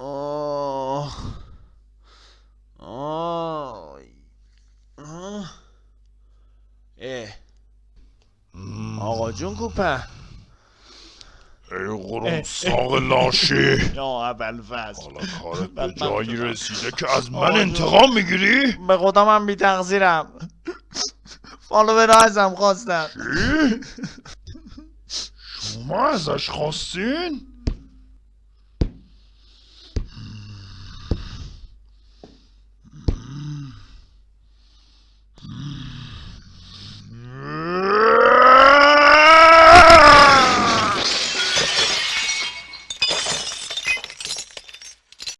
آه. آه آه. اه. آقا جون کوپه. ای قرون ساق لاشی. یا اول فصل حالا کارت به جایی رسیده که از من انتقام می‌گیری؟ به خدا من بی تقصیرم. فالو به ازم خواستم. شما ازش خواستین؟